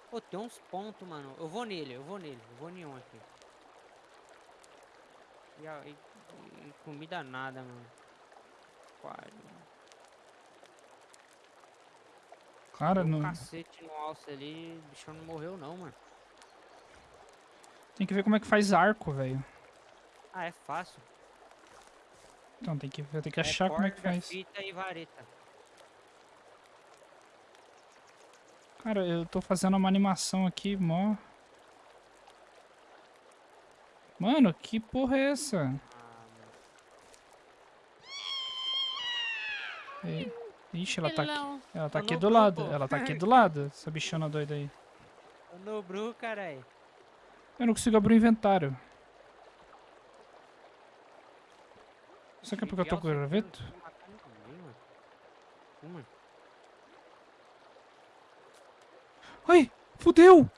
Pô, tem uns pontos, mano. Eu vou nele, eu vou nele. Eu vou em um aqui. E, e- e comida nada, mano. Pariu.
Cara,
Deu um
não...
cacete no alce ali, o bichão não morreu não, mano.
tem que ver como é que faz arco, velho.
Ah, é fácil.
Então tem que, tenho que
É
achar como é que faz.
fita e vareta.
Cara, eu tô fazendo uma animação aqui, mó. Mano, que porra é essa? E- Ixi, ela tá aqui.
Pelão.
Ela tá aqui do lado. Ela tá aqui do lado, essa bichona doida aí.
Tô no bru, carai.
Eu não consigo abrir o inventário. Será que é porque eu tô com o graveto? Ai, fudeu!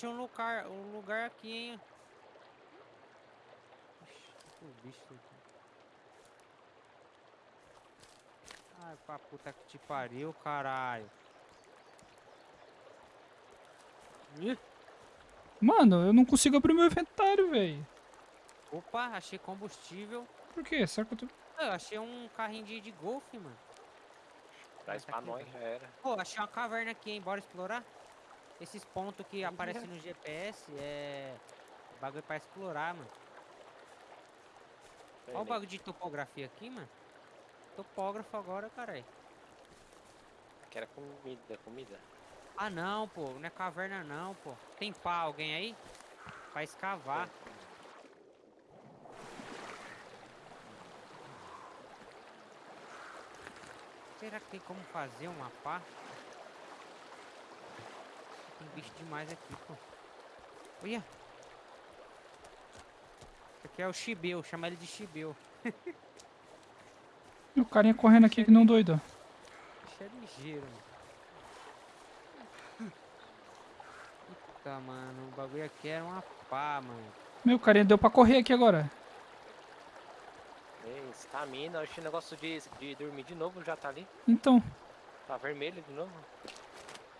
Achei um lugar, um lugar aqui, hein? Ixi, o bicho aqui. Ai, pra puta que te pariu, caralho. Ih,
Mano, eu não consigo abrir meu inventário, velho.
Opa, achei combustível.
Por quê? Será que eu tô...
Ah, Eu achei um carrinho de, de golfe, mano.
Traz
Tá
pra
aqui,
nós,
tá.
já era.
Pô, achei uma caverna aqui, hein? Bora explorar? Esses pontos que aparecem no GPS é. Bagulho pra explorar, mano. Olha o bagulho de topografia aqui, mano. Topógrafo agora, caralho.
Que era comida, comida.
Ah não, pô, não é caverna não, pô. Tem pá alguém aí? Pra escavar. Será que tem como fazer uma pá? Tem bicho demais aqui, pô. Olha! Esse aqui é o Chibeu, chama ele de Chibeu.
O carinha correndo aqui que não doido.
Bicho é ligeiro, mano. Puta, mano, o bagulho aqui era uma pá, mano.
Meu, carinha deu pra correr aqui agora.
Ei, Estamina, acho que o negócio de, de dormir de novo já tá ali.
Então.
Tá vermelho de novo.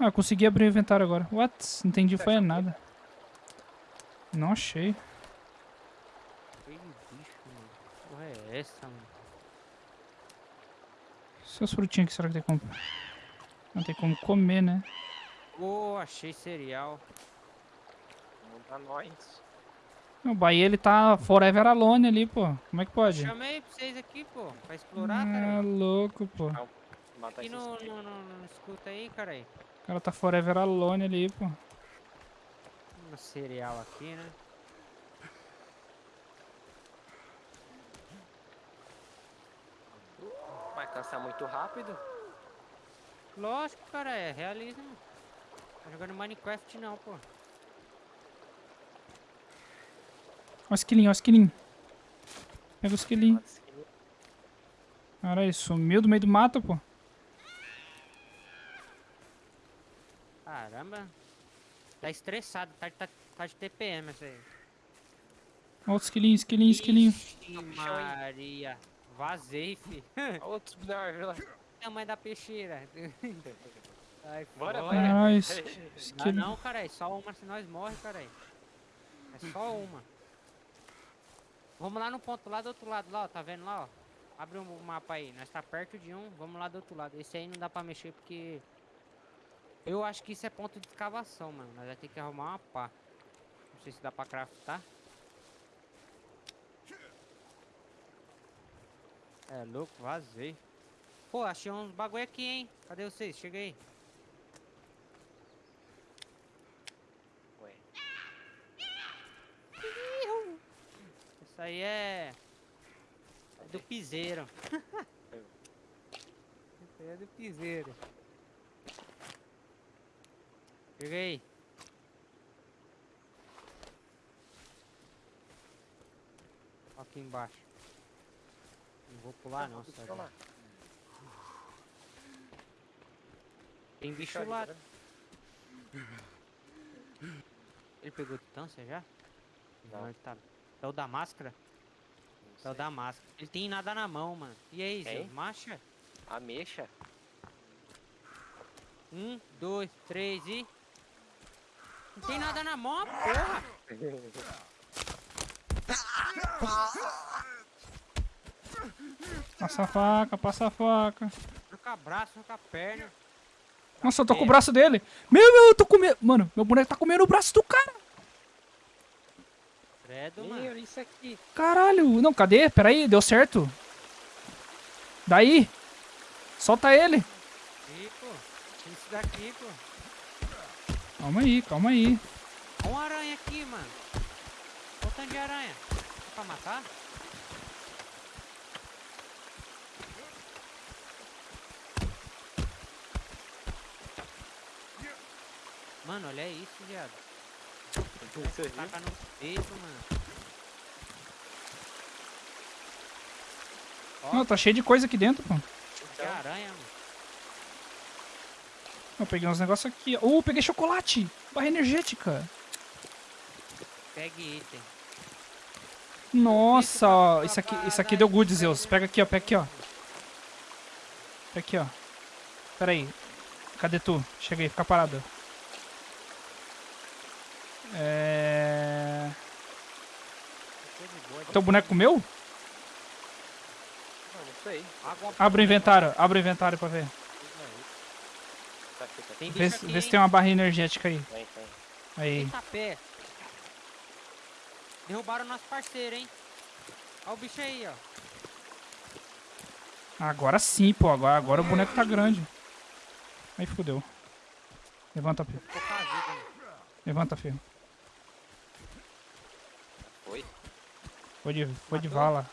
Ah, eu consegui abrir o inventário agora. What? Não entendi foi nada. Não achei.
Que bicho, mano. Que Porra é essa, mano?
Seus frutinhos aqui, será que tem como... Não tem como comer, né?
Ô, achei cereal.
Não pra nós.
O Bahia, ele tá forever alone ali, pô. Como é que pode?
Chamei pra vocês aqui, pô. Pra explorar,
Ah,
cara.
louco, pô.
Aqui no, no, no- escuta aí, cara
cara tá forever alone ali, pô.
Um cereal aqui, né?
Mas cansa muito rápido.
Lógico, cara, é realismo. Tá jogando Minecraft não, pô.
Ó o esquilinho, ó o esquilinho. Pega o esquilinho.
Aqui.
Caralho, sumiu do meio do mato, pô.
Caramba. Tá estressado, tá, tá, tá de TPM essa aí.
Ó o esquilinho, esquilinho, esquilinho.
Maria. Vazei, fi.
Outros árvores lá.
Tamanho da peixeira. Ai,
Bora, bora.
Es-
Ah, não, cara, é só uma se nós morre, cara. É só uma. Vamos lá no ponto lá do outro lado, lá, ó, tá vendo lá, ó? Abre o mapa aí, nós tá perto de um, vamos lá do outro lado. Esse aí não dá pra mexer porque... Eu acho que isso é ponto de escavação, mano. Nós vamos ter que arrumar uma pá. Não sei se dá pra craftar. É louco, vazei. Pô, achei uns bagulho aqui, hein? Cadê vocês? Chega aí.
Ué.
Isso aí é. É do piseiro. É do piseiro. Chega aí. Ó Aqui embaixo. Não vou pular não,
lá.
Tem bicho
Deixa
lá.
ali, tá
Ele pegou distância já?
Não.
ele tá. É o da máscara?
vendo?
É
Não
o da máscara. Ele tem nada na mão, mano. E aí? Marcha?
sei. Ameixa?
Um, dois, três e. Não tem nada na mão, porra!
Passa a faca, passa a faca.
Troca braço, troca perna.
Nossa, eu tô com o braço dele. Meu, meu, eu tô comendo. Mano, meu boneco tá comendo o braço do cara.
Credo, mano.
isso aqui.
Caralho. Não, cadê? Peraí, deu certo. Daí. Solta ele.
Ih, pô. Isso daqui, pô.
Calma aí, calma aí.
Olha uma aranha aqui, mano. Olha tanto de aranha. É pra matar? Mano, olha isso, viado. Taca no peito, mano. Ó,
Não, tá cheio de coisa aqui dentro, pô.
que
Então,
aranha, mano.
Eu peguei uns negócios aqui. ó. Uh, peguei chocolate. Barra energética.
Pegue item.
Nossa, ó. Isso aqui, isso aqui deu good, Zeus. Pega aqui, ó. Pega aqui, ó. Pega aqui, ó. Pera aí. Cadê tu? Chega aí, fica parado. É... Teu boneco comeu?
Não, não sei.
Abre o inventário, abre o inventário pra ver.
Tá aqui, tá aqui.
Tem
Vê,
aqui,
vê se tem uma barra energética aí.
Tem, tem.
Aí.
Eita pé. Derrubaram nosso parceiro, hein? Olha o bicho aí, ó.
Agora sim, pô. Agora, agora o boneco tá grande. Aí fudeu. Levanta, filho. Levanta, filho.
Foi?
Foi de, foi de vala.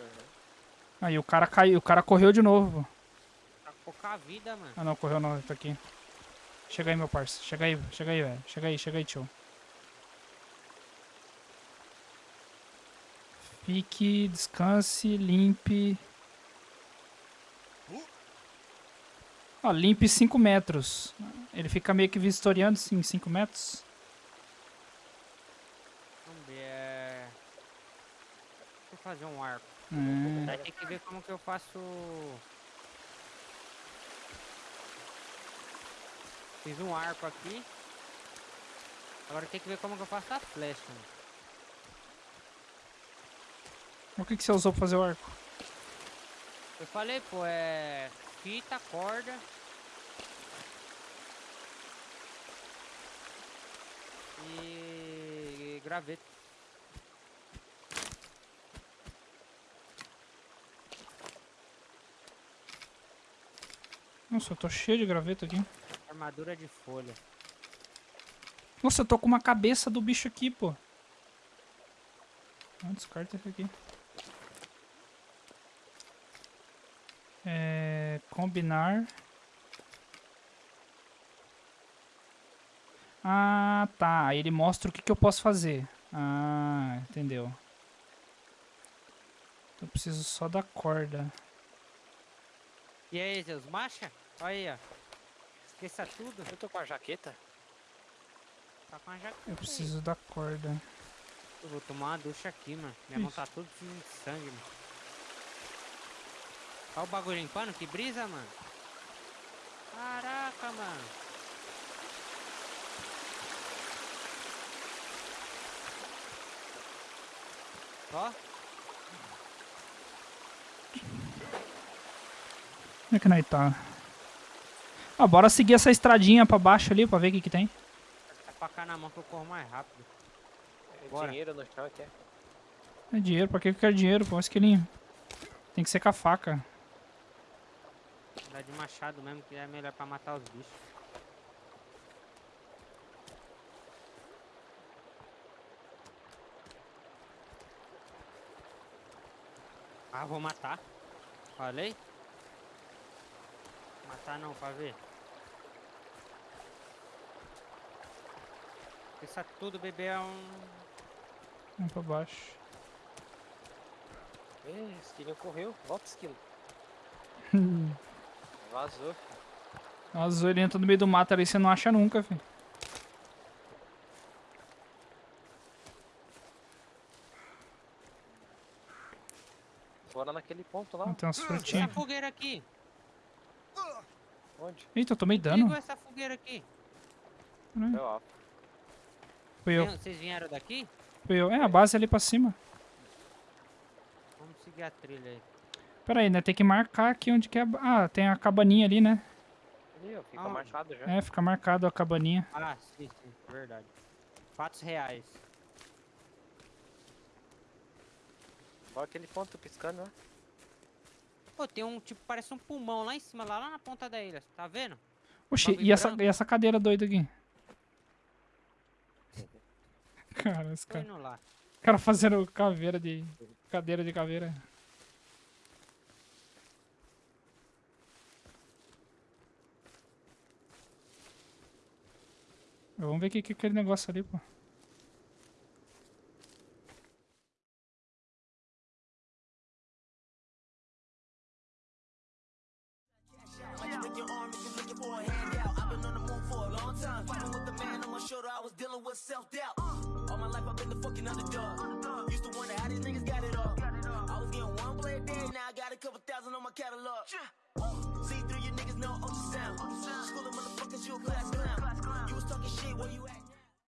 Uhum.
Aí o cara caiu, o cara correu de novo,
pouca vida, mano.
Ah não, correu não, tá aqui. Chega aí, meu parça. Chega aí, chega aí, velho. Chega aí, chega aí, tio. Fique, descanse, limpe. Ó, limpe 5 metros. Ele fica meio que vistoriando em 5 metros.
Vamos ver. É... Deixa eu fazer um arco.
É.
Vai ter que ver como que eu faço. Fiz um arco aqui. Agora tem que ver como que eu faço a flecha.
O que, que você usou pra fazer o arco?
Eu falei, pô, é. Fita, corda. E. graveto.
Nossa, eu tô cheio de graveto aqui.
Armadura de folha.
Nossa, eu tô com uma cabeça do bicho aqui, pô. Descarta esse aqui. É, combinar. Ah, tá. Aí ele mostra o que, que eu posso fazer. Ah, entendeu. Então eu preciso só da corda.
E aí, Zeus, marcha? Olha aí, ó. Esqueça tudo.
Eu tô com a jaqueta.
Tá com a jaqueta.
Eu
aí.
preciso da corda.
Eu vou tomar uma ducha aqui, mano. Minha mão
Isso.
tá suja de sangue, mano. Olha o bagulho limpando, que brisa, mano. Caraca, mano. Ó,
Como é que nós tá? Ah, bora seguir essa estradinha pra baixo ali pra ver o que que tem.
é pra cá na mão que eu corro mais rápido.
É
Bora.
Dinheiro no chão aqui. é.
É dinheiro, pra que que eu quero dinheiro, pô? Esquilinho. Tem que ser com a faca.
Dá de machado mesmo, que é melhor pra matar os bichos. Ah, vou matar. Falei? Matar não, pra ver. Isso tudo, bebê, é um...
Vamos pra baixo.
Ih, esquilinho correu. Volta, esquilo. Vazou.
Azul, ele entra no meio do mato ali, você não acha nunca, filho.
Bora naquele ponto lá.
Tem umas
Essa
frutinhas.
fogueira aqui.
Onde?
Eita, eu tomei
Ligou
dano.
essa fogueira aqui.
Foi ó.
Foi eu,
Tem- Vocês vieram daqui?
foi eu. É, a base ali pra cima.
Vamos seguir a trilha aí.
Pera aí, né? Tem que marcar aqui onde que é a... Ah, tem a cabaninha ali, né?
Ali, ó. Fica
Aonde?
marcado já.
É, fica marcado a cabaninha.
Ah, sim, sim, verdade. Fatos reais.
Bora aquele ponto piscando, né?
Pô, tem um, tipo, parece um pulmão lá em cima, lá, lá na ponta da ilha. Tá vendo?
Oxi, e essa, e essa cadeira doida aqui? Cara, esse cara,
lá.
cara fazendo caveira de... Cadeira de caveira. Vamos ver o que que é aquele negócio ali, pô.
With self doubt. All my life I've been the fucking underdog. Used to wonder how these niggas got it all. I was getting one play a day, now I got a couple thousand on my catalog. See through you niggas know ultrasound. Schooling motherfuckers, you a class clown. You was talking shit where you at?